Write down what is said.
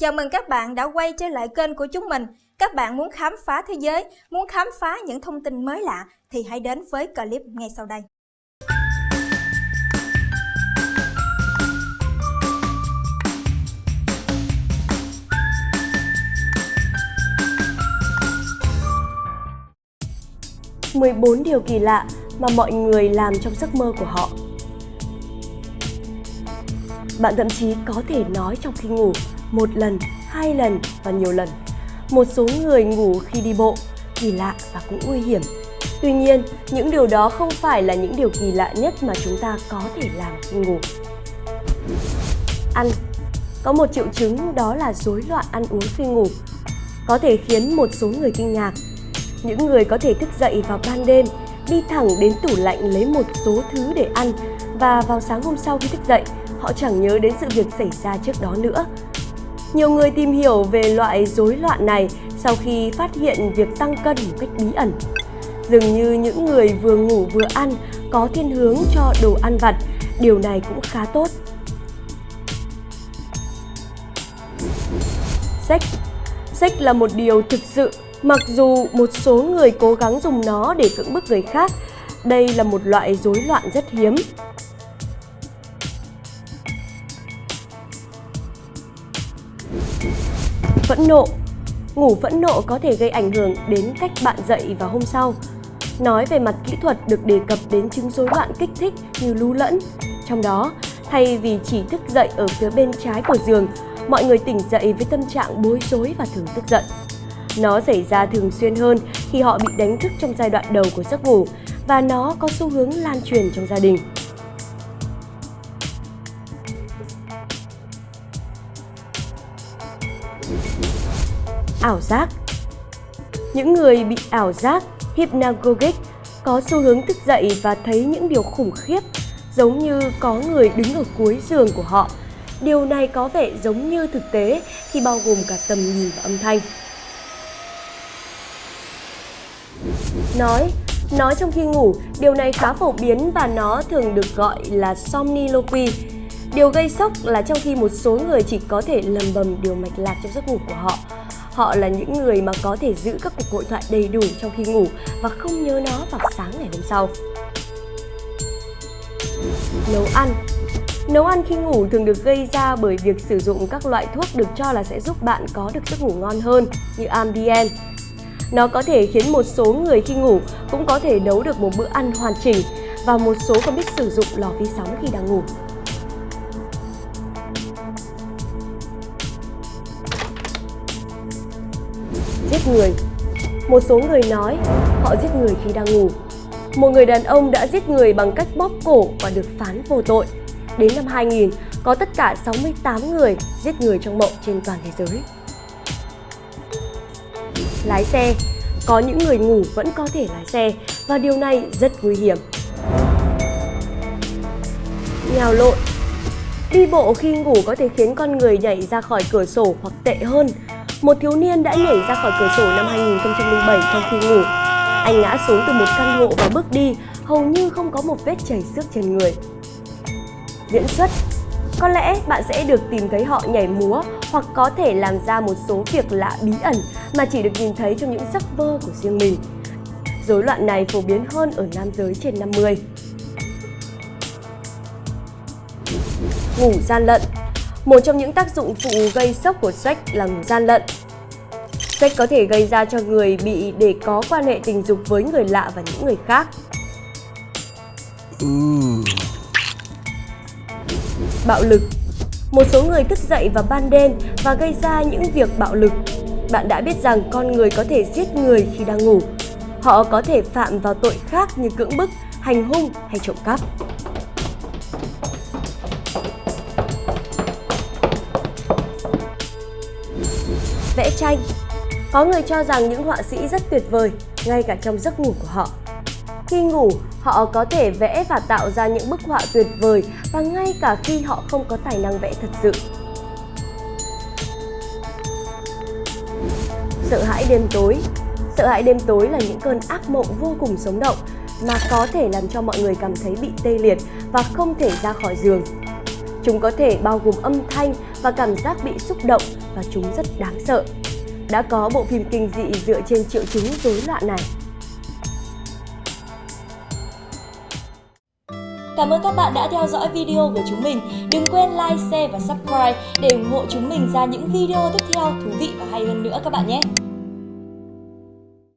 Chào mừng các bạn đã quay trở lại kênh của chúng mình. Các bạn muốn khám phá thế giới, muốn khám phá những thông tin mới lạ thì hãy đến với clip ngay sau đây. mười bốn điều kỳ lạ mà mọi người làm trong giấc mơ của họ. Bạn thậm chí có thể nói trong khi ngủ một lần, hai lần và nhiều lần. Một số người ngủ khi đi bộ, kỳ lạ và cũng nguy hiểm. Tuy nhiên, những điều đó không phải là những điều kỳ lạ nhất mà chúng ta có thể làm khi ngủ. Ăn Có một triệu chứng đó là rối loạn ăn uống khi ngủ. Có thể khiến một số người kinh ngạc. Những người có thể thức dậy vào ban đêm, đi thẳng đến tủ lạnh lấy một số thứ để ăn và vào sáng hôm sau khi thức dậy, họ chẳng nhớ đến sự việc xảy ra trước đó nữa. Nhiều người tìm hiểu về loại rối loạn này sau khi phát hiện việc tăng cân một cách bí ẩn. Dường như những người vừa ngủ vừa ăn có thiên hướng cho đồ ăn vặt, điều này cũng khá tốt. Sách Sách là một điều thực sự, mặc dù một số người cố gắng dùng nó để cưỡng bức người khác, đây là một loại rối loạn rất hiếm. Phẫn nộ Ngủ phẫn nộ có thể gây ảnh hưởng đến cách bạn dậy vào hôm sau. Nói về mặt kỹ thuật được đề cập đến chứng rối loạn kích thích như lú lẫn. Trong đó, thay vì chỉ thức dậy ở phía bên trái của giường, mọi người tỉnh dậy với tâm trạng bối rối và thường tức giận. Nó xảy ra thường xuyên hơn khi họ bị đánh thức trong giai đoạn đầu của giấc ngủ và nó có xu hướng lan truyền trong gia đình. Ảo giác. Những người bị ảo giác hypnagogic có xu hướng thức dậy và thấy những điều khủng khiếp, giống như có người đứng ở cuối giường của họ. Điều này có vẻ giống như thực tế khi bao gồm cả tầm nhìn và âm thanh. Nói Nói trong khi ngủ, điều này khá phổ biến và nó thường được gọi là somniloquy. Điều gây sốc là trong khi một số người chỉ có thể lầm bầm điều mạch lạc trong giấc ngủ của họ, Họ là những người mà có thể giữ các cuộc hội thoại đầy đủ trong khi ngủ và không nhớ nó vào sáng ngày hôm sau. Nấu ăn Nấu ăn khi ngủ thường được gây ra bởi việc sử dụng các loại thuốc được cho là sẽ giúp bạn có được giấc ngủ ngon hơn, như Ambien. Nó có thể khiến một số người khi ngủ cũng có thể nấu được một bữa ăn hoàn chỉnh và một số còn biết sử dụng lò vi sóng khi đang ngủ. Giết người. Một số người nói họ giết người khi đang ngủ. Một người đàn ông đã giết người bằng cách bóp cổ và được phán vô tội. Đến năm 2000, có tất cả 68 người giết người trong mộng trên toàn thế giới. Lái xe Có những người ngủ vẫn có thể lái xe và điều này rất nguy hiểm. Nhào lộn Đi bộ khi ngủ có thể khiến con người nhảy ra khỏi cửa sổ hoặc tệ hơn một thiếu niên đã nhảy ra khỏi cửa sổ năm 2007 trong khi ngủ. Anh ngã xuống từ một căn hộ và bước đi, hầu như không có một vết chảy xước trên người. Diễn xuất Có lẽ bạn sẽ được tìm thấy họ nhảy múa hoặc có thể làm ra một số việc lạ bí ẩn mà chỉ được nhìn thấy trong những giấc mơ của riêng mình. Rối loạn này phổ biến hơn ở nam giới trên 50. Ngủ gian lận một trong những tác dụng phụ gây sốc của sex là gian lận. Sex có thể gây ra cho người bị để có quan hệ tình dục với người lạ và những người khác. Bạo lực Một số người thức dậy vào ban đêm và gây ra những việc bạo lực. Bạn đã biết rằng con người có thể giết người khi đang ngủ. Họ có thể phạm vào tội khác như cưỡng bức, hành hung hay trộm cắp. Vẽ tranh. Có người cho rằng những họa sĩ rất tuyệt vời, ngay cả trong giấc ngủ của họ. Khi ngủ, họ có thể vẽ và tạo ra những bức họa tuyệt vời và ngay cả khi họ không có tài năng vẽ thật sự. Sợ hãi đêm tối Sợ hãi đêm tối là những cơn ác mộng vô cùng sống động mà có thể làm cho mọi người cảm thấy bị tê liệt và không thể ra khỏi giường. Chúng có thể bao gồm âm thanh và cảm giác bị xúc động và chúng rất đáng sợ. Đã có bộ phim kinh dị dựa trên triệu chứng rối loạn này. Cảm ơn các bạn đã theo dõi video của chúng mình. Đừng quên like, share và subscribe để ủng hộ chúng mình ra những video tiếp theo thú vị và hay hơn nữa các bạn nhé.